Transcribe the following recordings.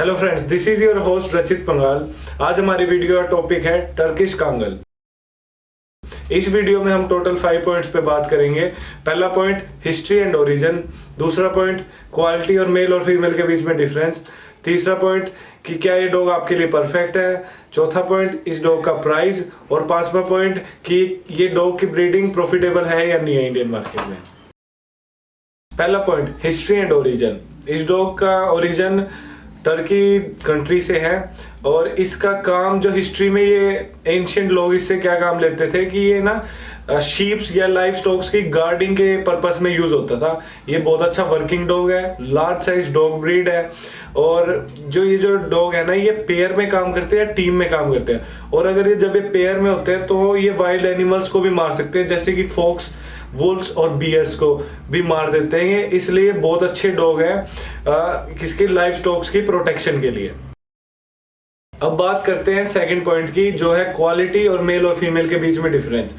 Hello friends this is your host Rachit Pangal आज हमारी video का टॉपिक है टर्किश कांगल इस वीडियो में हम टोटल फाइव पॉइंट्स पे बात करेंगे। पहला पॉइंट हिस्ट्री एंड ओरिजिन दूसरा पॉइंट क्वालिटी और मेल और फीमेल के बीच में डिफरेंस तीसरा पॉइंट कि क्या ये डॉग आपके लिए परफेक्ट है। चौथा पॉइंट इस डॉग का प्राइस और पांचवा पॉइंट कि ये डॉग की ब्रीडिंग प्रॉफिटेबल है या नहीं है इंडियन मार्केट में। पहला पॉइंट हिस्ट्री एंड ओरिजिन इस डॉग का ओरिजिन टर्की कंट्री से है। और इसका काम जो हिस्ट्री में ये एंशियंट लोग इससे क्या काम लेते थे कि ये ना शीप्स या लाइफ स्टॉक्स की गार्डिंग के पर्पस में यूज़ होता था। ये बहुत अच्छा वर्किंग डॉग है लार्ज साइज़ डॉग ब्रीड है। और जो ये जो डॉग है ना, ये पेयर में काम करते हैं टीम में काम करते हैं। और अगर ये जब ये पेयर में होते हैं तो ये वाइल्ड एनिमल्स को भी मार सकते हैं, जैसे कि फोक्स वुल्स और बियर्स को भी मार देते हैं। ये इसलिए बहुत अच्छे डॉग हैं किसके? लाइफ स्टॉक्स की प्रोटेक्शन के लिए। अब बात करते हैं सेकंड पॉइंट की, जो है क्वालिटी और मेल और फीमेल के बीच में डिफरेंस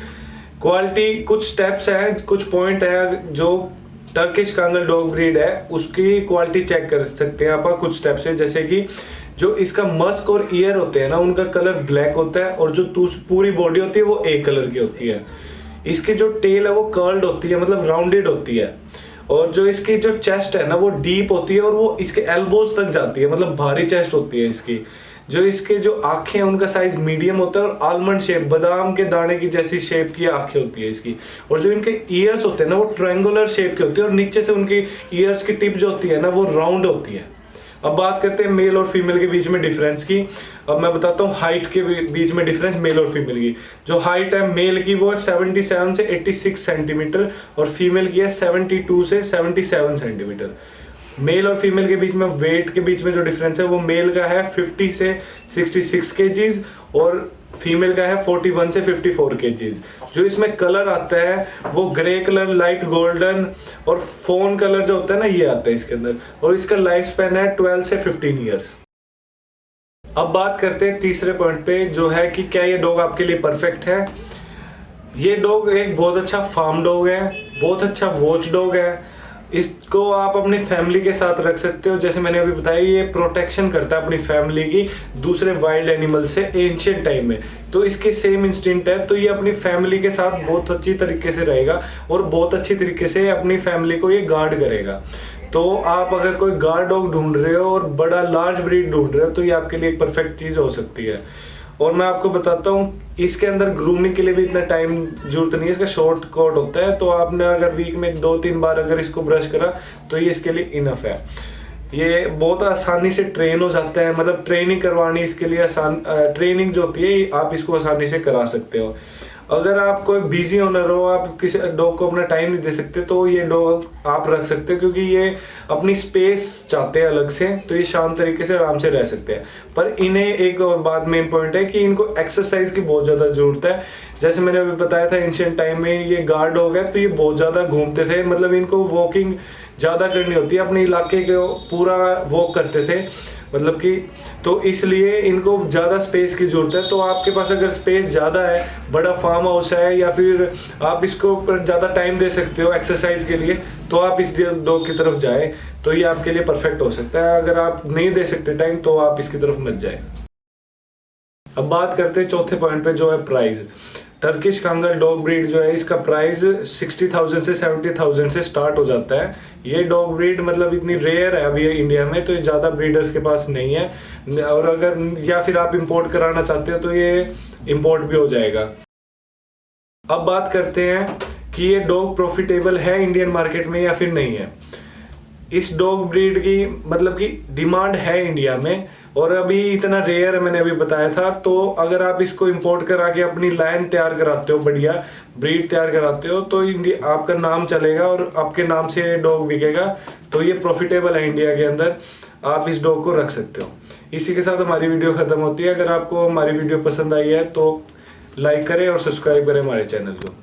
क्वालिटी कुछ स्टेप्स हैं, कुछ पॉइंट है, जो टर्किश कांगल डॉग ब्रीड है, उसकी क्वालिटी चेक कर सकते हैं आप कुछ स्टेप्स है, जैसे कि जो इसका मस्क और ईयर होते हैं ना, उनका कलर ब्लैक होता है और जो पूरी बॉडी होती है, वो एक कलर की होती है. इसकी जो टेल है, वो कर्ल्ड होती है मतलब राउंडेड होती है. और जो इसकी जो चेस्ट है ना, वो डीप होती है और वो इसके एल्बोज तक जाती है मतलब भारी चेस्ट होती है इसकी. जो इसके जो आँखें हैं, उनका साइज़ मीडियम होता है और आलमंड शेप बादाम के दाने की जैसी शेप की आँखें होती है इसकी। और जो इनके ईयर्स होते हैं ना, वो ट्रायंगुलर शेप के होते हैं और नीचे से उनकी ईयर्स की टिप जो होती है ना, वो राउंड होती है। अब बात करते हैं मेल और फीमेल के बीच में डिफरेंस की। अब मैं बताता हूँ हाइट के बीच में डिफरेंस मेल और फीमेल की। जो हाइट है मेल की, वो है 77 से 86 सेंटीमीटर और फीमेल की है 72 से 77 सेंटीमीटर मेल और फीमेल के बीच में वेट के बीच में जो डिफरेंस है, वो मेल का है 50 से 66 केजीज और फीमेल का है 41 से 54 के जो इसमें कलर आता है, वो ग्रे कलर लाइट गोल्डन और फ़ोन कलर जो होता है ना, ये आता है इसके अंदर. और इसका लाइफ स्पेन है 12 से 15 इयर्स अब बात करते हैं तीसरे पॉइंट पे, जो है कि क्या ये डॉग आपके लिए परफेक्ट है? ये डॉग एक बहुत अच्छा फार्म डॉग है, बहुत अच्छा वॉच डॉग है इसको आप अपनी फैमिली के साथ रख सकते हो। जैसे मैंने अभी बताया, ये प्रोटेक्शन करता है अपनी फैमिली की दूसरे वाइल्ड एनिमल से एंशियंट टाइम में। तो इसके सेम इंस्टिंक्ट है तो ये अपनी फैमिली के साथ बहुत अच्छी तरीके से रहेगा और बहुत अच्छी तरीके से अपनी फैमिली को ये गार्ड करेगा। तो आप अगर कोई गार्ड डॉग ढूंढ रहे हो और बड़ा लार्ज ब्रीड ढूंढ रहे हो तो ये आपके लिए एक परफेक्ट चीज़ हो सकती है। और मैं आपको बताता हूँ, इसके अंदर ग्रूमिंग के लिए भी इतना टाइम ज़रूरत नहीं है। इसका शॉर्ट कोट होता है तो आपने अगर वीक में दो तीन बार अगर इसको ब्रश करा तो ये इसके लिए इनफ है। ये बहुत आसानी से ट्रेन हो जाता है मतलब ट्रेनिंग करवानी इसके लिए आसान ट्रेनिंग जो होती है, आप इसको आसानी से करा सकते हो। अगर आप कोई बिज़ी ओनर हो, आप किसी डॉग को अपना टाइम नहीं दे सकते तो ये डॉग आप रख सकते हो, क्योंकि ये अपनी स्पेस चाहते हैं अलग से तो ये शांत तरीके से आराम से रह सकते हैं। पर इन्हें एक और बात मेन पॉइंट है कि इनको एक्सरसाइज की बहुत ज़्यादा ज़रूरत है। जैसे मैंने अभी बताया था एंशियंट टाइम में ये गार्ड हो गया तो ये बहुत ज़्यादा घूमते थे मतलब इनको वॉकिंग ज़्यादा करनी होती है, अपने इलाके के पूरा वॉक करते थे। मतलब कि तो इसलिए इनको ज़्यादा स्पेस की ज़रूरत है। तो आपके पास अगर स्पेस ज़्यादा है, बड़ा फार्म हाउस है या फिर आप इसको पर ज़्यादा टाइम दे सकते हो एक्सरसाइज के लिए तो आप इस डॉग की तरफ़ जाए तो ये आपके लिए परफेक्ट हो सकता है। अगर आप नहीं दे सकते टाइम तो आप इसकी तरफ़ मत जाए। अब बात करते हैं चौथे पॉइंट पे, जो है price Turkish Kangal dog breed जो है, इसका प्राइस सिक्सटी थाउज़ेंड से सेवेंटी थाउज़ेंड से स्टार्ट हो जाता है। ये डॉग ब्रीड मतलब इतनी रेयर है अभी इंडिया में तो ये ज़्यादा ब्रीडर्स के पास नहीं है। और अगर, या फिर आप इंपोर्ट कराना चाहते हो तो ये इंपोर्ट भी हो जाएगा। अब बात करते हैं कि ये डॉग प्रॉफिटेबल है इंडियन मार्केट में या फिर नहीं है। इस डॉग ब्रीड की मतलब कि डिमांड है इंडिया में और अभी इतना रेयर है, मैंने अभी बताया था तो अगर आप इसको इंपोर्ट करा के अपनी लाइन तैयार कराते हो, बढ़िया ब्रीड तैयार कराते हो तो इंडिया, आपका नाम चलेगा और आपके नाम से डॉग बिकेगा तो ये प्रॉफिटेबल है इंडिया के अंदर। आप इस डॉग को रख सकते हो। इसी के साथ हमारी वीडियो खत्म होती है। अगर आपको हमारी वीडियो पसंद आई है तो लाइक करें और सब्सक्राइब करें हमारे चैनल को।